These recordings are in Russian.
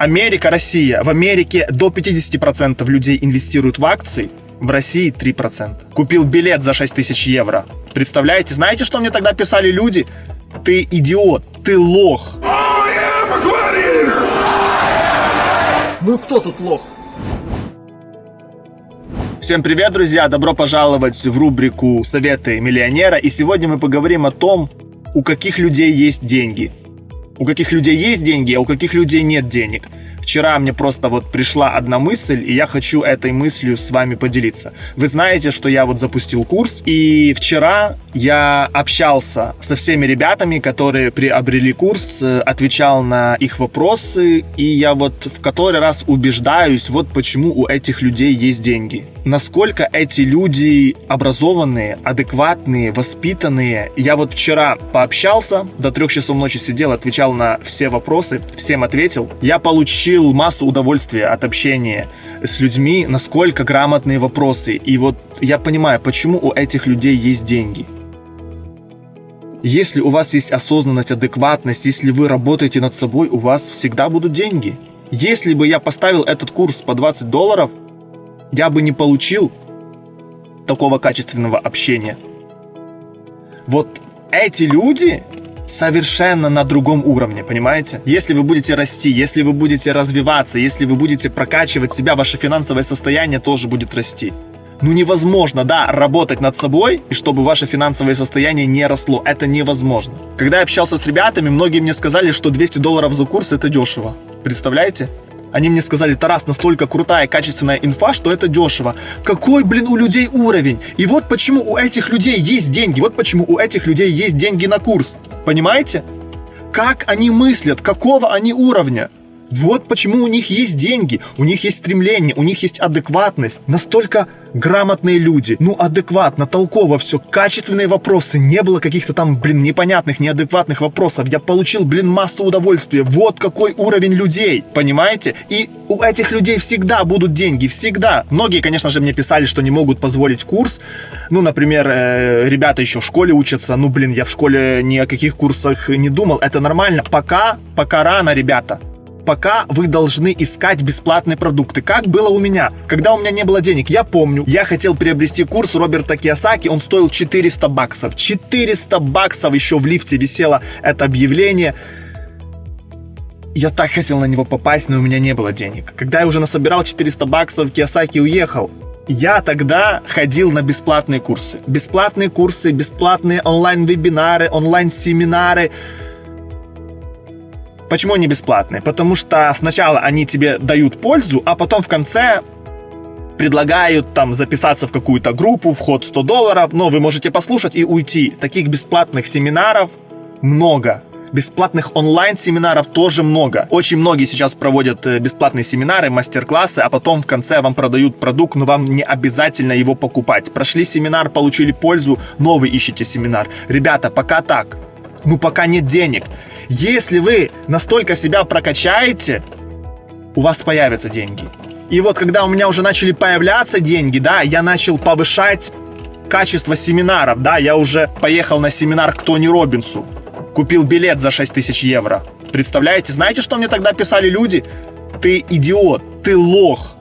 Америка, Россия. В Америке до 50% людей инвестируют в акции, в России 3%. Купил билет за 6 тысяч евро. Представляете? Знаете, что мне тогда писали люди? Ты идиот, ты лох. Ну кто тут лох? Всем привет, друзья! Добро пожаловать в рубрику «Советы миллионера». И сегодня мы поговорим о том, у каких людей есть деньги. У каких людей есть деньги, а у каких людей нет денег – Вчера мне просто вот пришла одна мысль, и я хочу этой мыслью с вами поделиться. Вы знаете, что я вот запустил курс, и вчера я общался со всеми ребятами, которые приобрели курс, э, отвечал на их вопросы, и я вот в который раз убеждаюсь, вот почему у этих людей есть деньги. Насколько эти люди образованные, адекватные, воспитанные. Я вот вчера пообщался, до трех часов ночи сидел, отвечал на все вопросы, всем ответил. Я получил массу удовольствия от общения с людьми, насколько грамотные вопросы. И вот я понимаю, почему у этих людей есть деньги. Если у вас есть осознанность, адекватность, если вы работаете над собой, у вас всегда будут деньги. Если бы я поставил этот курс по 20 долларов, я бы не получил такого качественного общения. Вот эти люди, совершенно на другом уровне, понимаете? Если вы будете расти, если вы будете развиваться, если вы будете прокачивать себя, ваше финансовое состояние тоже будет расти. Ну невозможно, да, работать над собой, и чтобы ваше финансовое состояние не росло. Это невозможно. Когда я общался с ребятами, многие мне сказали, что 200 долларов за курс это дешево. Представляете? Они мне сказали, Тарас, настолько крутая, качественная инфа, что это дешево. Какой, блин, у людей уровень? И вот почему у этих людей есть деньги. Вот почему у этих людей есть деньги на курс. Понимаете? Как они мыслят, какого они уровня. Вот почему у них есть деньги, у них есть стремление, у них есть адекватность. Настолько грамотные люди, ну адекватно, толково все, качественные вопросы, не было каких-то там, блин, непонятных, неадекватных вопросов. Я получил, блин, массу удовольствия. Вот какой уровень людей, понимаете? И у этих людей всегда будут деньги, всегда. Многие, конечно же, мне писали, что не могут позволить курс. Ну, например, э, ребята еще в школе учатся. Ну, блин, я в школе ни о каких курсах не думал. Это нормально. Пока, пока рано, ребята пока вы должны искать бесплатные продукты. Как было у меня, когда у меня не было денег. Я помню, я хотел приобрести курс Роберта Киосаки, он стоил 400 баксов. 400 баксов еще в лифте висело это объявление. Я так хотел на него попасть, но у меня не было денег. Когда я уже насобирал 400 баксов, Киосаки уехал. Я тогда ходил на бесплатные курсы. Бесплатные курсы, бесплатные онлайн-вебинары, онлайн-семинары. Почему они бесплатные? Потому что сначала они тебе дают пользу, а потом в конце предлагают там записаться в какую-то группу, вход 100 долларов, но вы можете послушать и уйти. Таких бесплатных семинаров много. Бесплатных онлайн-семинаров тоже много. Очень многие сейчас проводят э, бесплатные семинары, мастер-классы, а потом в конце вам продают продукт, но вам не обязательно его покупать. Прошли семинар, получили пользу, новый ищете семинар. Ребята, пока так. Ну, пока нет денег. Если вы настолько себя прокачаете, у вас появятся деньги. И вот когда у меня уже начали появляться деньги, да, я начал повышать качество семинаров, да, я уже поехал на семинар к Тони Робинсу, купил билет за 6 тысяч евро. Представляете, знаете, что мне тогда писали люди? Ты идиот, ты лох,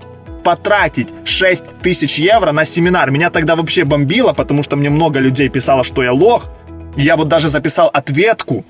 потратить 6 тысяч евро на семинар. Меня тогда вообще бомбило, потому что мне много людей писало, что я лох. Я вот даже записал ответку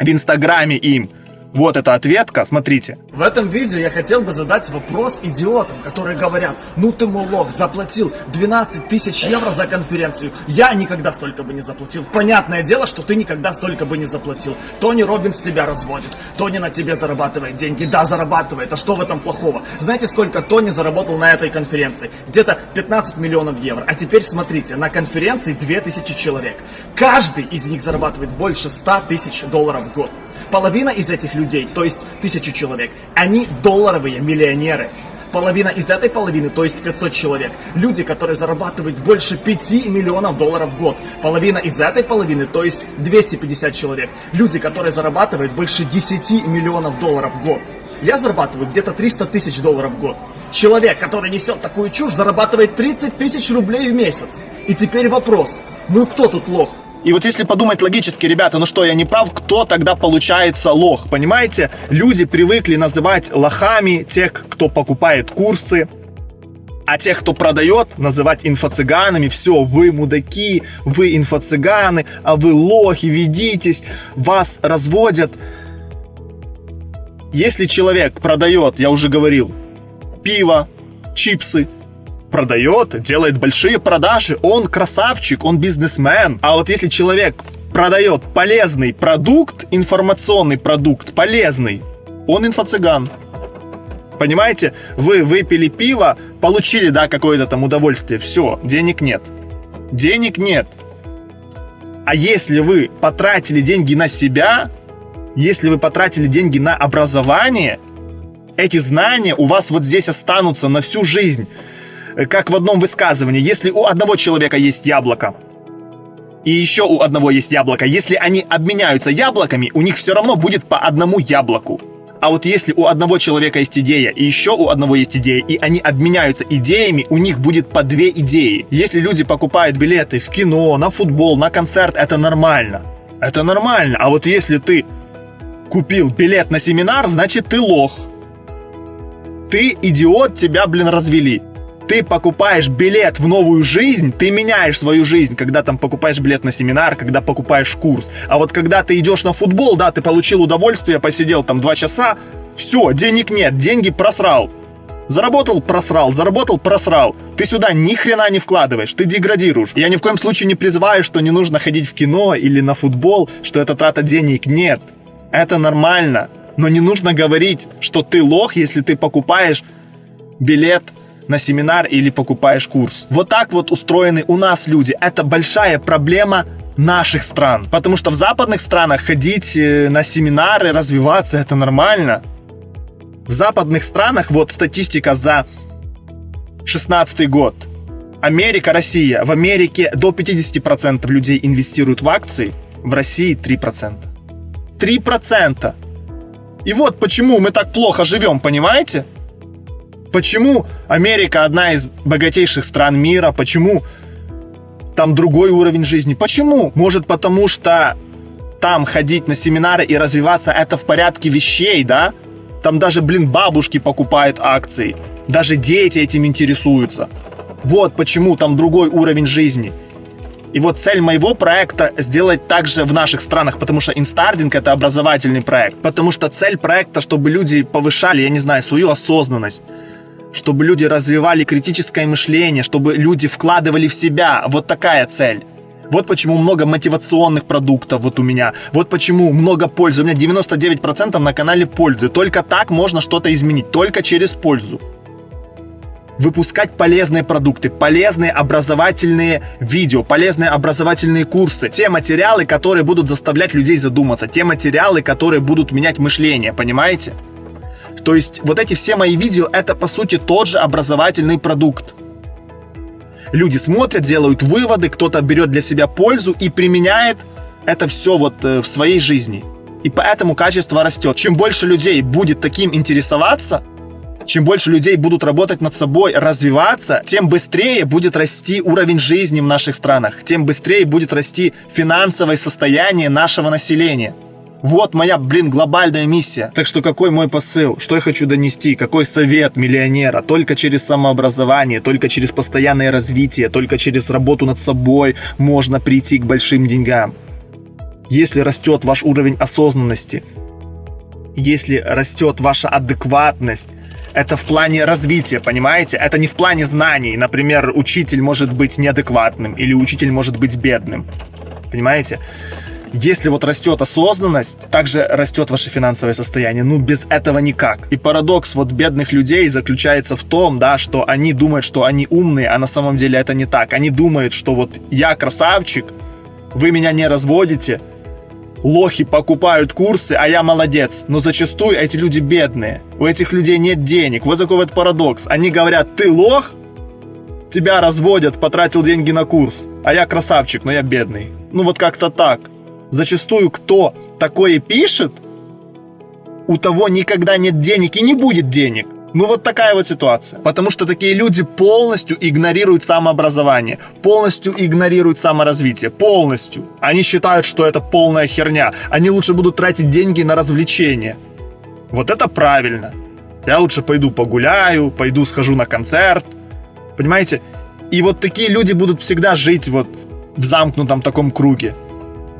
в Инстаграме им. Вот эта ответка, смотрите. В этом видео я хотел бы задать вопрос идиотам, которые говорят, ну ты молок, заплатил 12 тысяч евро за конференцию. Я никогда столько бы не заплатил. Понятное дело, что ты никогда столько бы не заплатил. Тони Робинс тебя разводит. Тони на тебе зарабатывает деньги. Да, зарабатывает. А что в этом плохого? Знаете, сколько Тони заработал на этой конференции? Где-то 15 миллионов евро. А теперь смотрите, на конференции 2000 человек. Каждый из них зарабатывает больше 100 тысяч долларов в год. Половина из этих людей, то есть тысячу человек, они долларовые миллионеры. Половина из этой половины, то есть 500 человек, люди, которые зарабатывают больше 5 миллионов долларов в год. Половина из этой половины, то есть 250 человек, люди, которые зарабатывают больше 10 миллионов долларов в год. Я зарабатываю где-то 300 тысяч долларов в год. Человек, который несет такую чушь, зарабатывает 30 тысяч рублей в месяц. И теперь вопрос, ну кто тут лох? И вот если подумать логически, ребята, ну что, я не прав, кто тогда получается лох? Понимаете, люди привыкли называть лохами тех, кто покупает курсы, а тех, кто продает, называть инфо-цыганами. Все, вы мудаки, вы инфо-цыганы, а вы лохи, ведитесь, вас разводят. Если человек продает, я уже говорил, пиво, чипсы, продает, делает большие продажи, он красавчик, он бизнесмен. А вот если человек продает полезный продукт, информационный продукт, полезный, он инфо-цыган. Понимаете, вы выпили пиво, получили, да, какое-то там удовольствие, все, денег нет. Денег нет. А если вы потратили деньги на себя, если вы потратили деньги на образование, эти знания у вас вот здесь останутся на всю жизнь. Как в одном высказывании, если у одного человека есть яблоко, и еще у одного есть яблоко, если они обменяются яблоками, у них все равно будет по одному яблоку. А вот если у одного человека есть идея, и еще у одного есть идея, и они обменяются идеями, у них будет по две идеи. Если люди покупают билеты в кино, на футбол, на концерт, это нормально. Это нормально. А вот если ты купил билет на семинар, значит ты лох. Ты идиот, тебя, блин, развели ты покупаешь билет в новую жизнь, ты меняешь свою жизнь, когда там покупаешь билет на семинар, когда покупаешь курс. А вот когда ты идешь на футбол, да, ты получил удовольствие, посидел там два часа, все, денег нет, деньги просрал. Заработал, просрал, заработал, просрал. Ты сюда ни хрена не вкладываешь, ты деградируешь. Я ни в коем случае не призываю, что не нужно ходить в кино или на футбол, что это трата денег. Нет, это нормально. Но не нужно говорить, что ты лох, если ты покупаешь билет на семинар или покупаешь курс. Вот так вот устроены у нас люди. Это большая проблема наших стран. Потому что в западных странах ходить э, на семинары, развиваться, это нормально. В западных странах, вот статистика за 16 год. Америка, Россия. В Америке до 50% людей инвестируют в акции, в России 3%. 3%! И вот почему мы так плохо живем, понимаете? Почему Америка одна из богатейших стран мира? Почему там другой уровень жизни? Почему? Может потому что там ходить на семинары и развиваться это в порядке вещей, да? Там даже, блин, бабушки покупают акции. Даже дети этим интересуются. Вот почему там другой уровень жизни. И вот цель моего проекта сделать так же в наших странах, потому что инстардинг это образовательный проект. Потому что цель проекта, чтобы люди повышали, я не знаю, свою осознанность, чтобы люди развивали критическое мышление, чтобы люди вкладывали в себя. Вот такая цель. Вот почему много мотивационных продуктов вот у меня. Вот почему много пользы. У меня 99% на канале пользы. Только так можно что-то изменить. Только через пользу. Выпускать полезные продукты, полезные образовательные видео, полезные образовательные курсы. Те материалы, которые будут заставлять людей задуматься. Те материалы, которые будут менять мышление. Понимаете? То есть вот эти все мои видео, это по сути тот же образовательный продукт. Люди смотрят, делают выводы, кто-то берет для себя пользу и применяет это все вот э, в своей жизни. И поэтому качество растет. Чем больше людей будет таким интересоваться, чем больше людей будут работать над собой, развиваться, тем быстрее будет расти уровень жизни в наших странах, тем быстрее будет расти финансовое состояние нашего населения. Вот моя, блин, глобальная миссия. Так что какой мой посыл? Что я хочу донести? Какой совет миллионера? Только через самообразование, только через постоянное развитие, только через работу над собой можно прийти к большим деньгам. Если растет ваш уровень осознанности, если растет ваша адекватность, это в плане развития, понимаете? Это не в плане знаний. Например, учитель может быть неадекватным или учитель может быть бедным. Понимаете? Если вот растет осознанность, также растет ваше финансовое состояние. Ну, без этого никак. И парадокс вот бедных людей заключается в том, да, что они думают, что они умные, а на самом деле это не так. Они думают, что вот я красавчик, вы меня не разводите, лохи покупают курсы, а я молодец. Но зачастую эти люди бедные. У этих людей нет денег. Вот такой вот парадокс. Они говорят, ты лох, тебя разводят, потратил деньги на курс, а я красавчик, но я бедный. Ну вот как-то так. Зачастую кто такое пишет, у того никогда нет денег и не будет денег. Ну вот такая вот ситуация. Потому что такие люди полностью игнорируют самообразование, полностью игнорируют саморазвитие, полностью. Они считают, что это полная херня. Они лучше будут тратить деньги на развлечения. Вот это правильно. Я лучше пойду погуляю, пойду схожу на концерт. Понимаете? И вот такие люди будут всегда жить вот в замкнутом таком круге.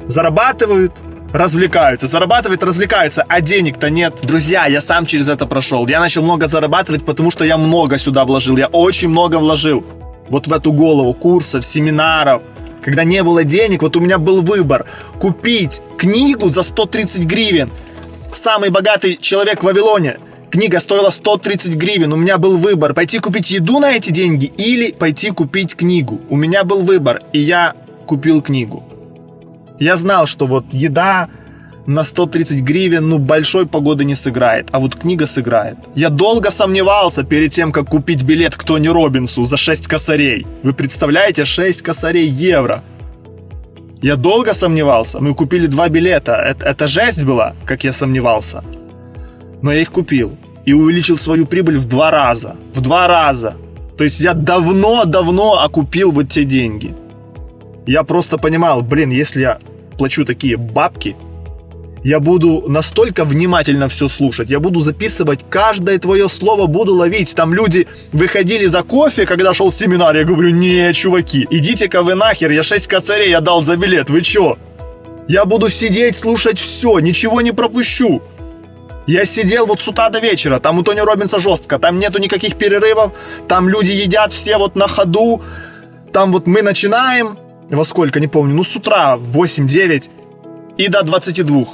Зарабатывают, развлекаются, зарабатывают, развлекаются, а денег-то нет. Друзья, я сам через это прошел. Я начал много зарабатывать, потому что я много сюда вложил. Я очень много вложил. Вот в эту голову курсов, семинаров. Когда не было денег, вот у меня был выбор. Купить книгу за 130 гривен. Самый богатый человек в Вавилоне. Книга стоила 130 гривен. У меня был выбор. Пойти купить еду на эти деньги или пойти купить книгу. У меня был выбор. И я купил книгу. Я знал, что вот еда на 130 гривен, ну, большой погоды не сыграет, а вот книга сыграет. Я долго сомневался перед тем, как купить билет к Тони Робинсу за 6 косарей. Вы представляете, 6 косарей евро. Я долго сомневался. Мы купили два билета. Это, это жесть была, как я сомневался. Но я их купил. И увеличил свою прибыль в два раза. В два раза. То есть я давно-давно окупил вот те деньги. Я просто понимал, блин, если я плачу такие бабки, я буду настолько внимательно все слушать, я буду записывать каждое твое слово, буду ловить. Там люди выходили за кофе, когда шел семинар, я говорю, не, чуваки, идите-ка вы нахер, я 6 косарей я дал за билет, вы чё? Я буду сидеть, слушать все, ничего не пропущу. Я сидел вот с утра до вечера, там у Тони Робинса жестко, там нету никаких перерывов, там люди едят все вот на ходу, там вот мы начинаем, во сколько, не помню, ну с утра, в 8-9 и до 22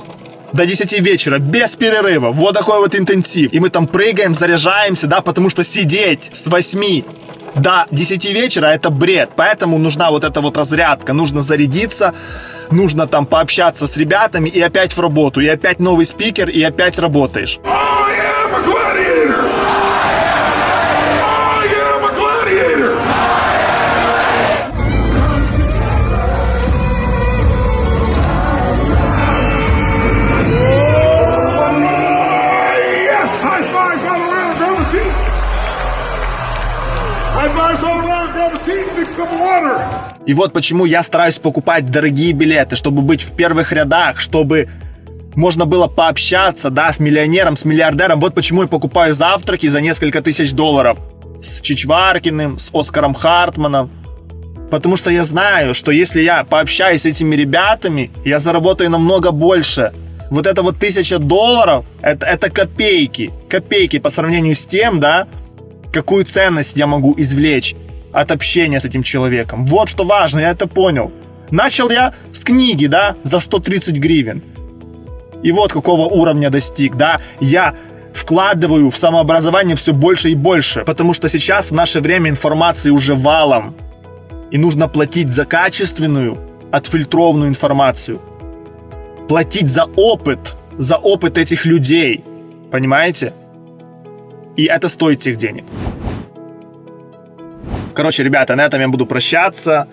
до 10 вечера, без перерыва. Вот такой вот интенсив. И мы там прыгаем, заряжаемся, да, потому что сидеть с 8 до 10 вечера это бред. Поэтому нужна вот эта вот разрядка. Нужно зарядиться, нужно там пообщаться с ребятами и опять в работу. И опять новый спикер, и опять работаешь. И вот почему я стараюсь покупать дорогие билеты, чтобы быть в первых рядах, чтобы можно было пообщаться, да, с миллионером, с миллиардером. Вот почему я покупаю завтраки за несколько тысяч долларов с Чичваркиным, с Оскаром Хартманом. Потому что я знаю, что если я пообщаюсь с этими ребятами, я заработаю намного больше. Вот это вот тысяча долларов, это, это копейки. Копейки по сравнению с тем, да, какую ценность я могу извлечь от общения с этим человеком. Вот что важно, я это понял. Начал я с книги, да, за 130 гривен. И вот какого уровня достиг, да. Я вкладываю в самообразование все больше и больше, потому что сейчас в наше время информации уже валом. И нужно платить за качественную, отфильтрованную информацию. Платить за опыт, за опыт этих людей. Понимаете? И это стоит тех денег. Короче, ребята, на этом я буду прощаться.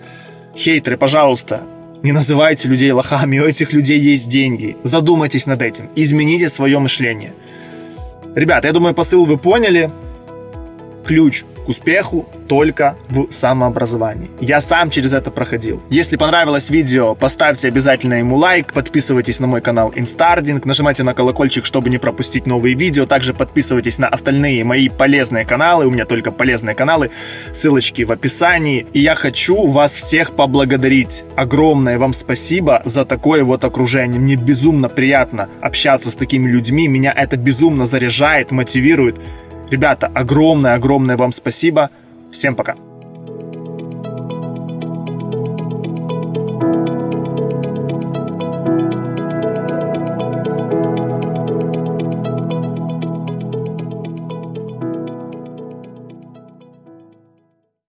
Хейтеры, пожалуйста, не называйте людей лохами, у этих людей есть деньги. Задумайтесь над этим, измените свое мышление. Ребята, я думаю, посыл вы поняли. Ключ к успеху только в самообразовании. Я сам через это проходил. Если понравилось видео, поставьте обязательно ему лайк, подписывайтесь на мой канал Инстардинг, нажимайте на колокольчик, чтобы не пропустить новые видео, также подписывайтесь на остальные мои полезные каналы, у меня только полезные каналы, ссылочки в описании. И я хочу вас всех поблагодарить. Огромное вам спасибо за такое вот окружение. Мне безумно приятно общаться с такими людьми, меня это безумно заряжает, мотивирует. Ребята, огромное-огромное вам спасибо. Всем пока.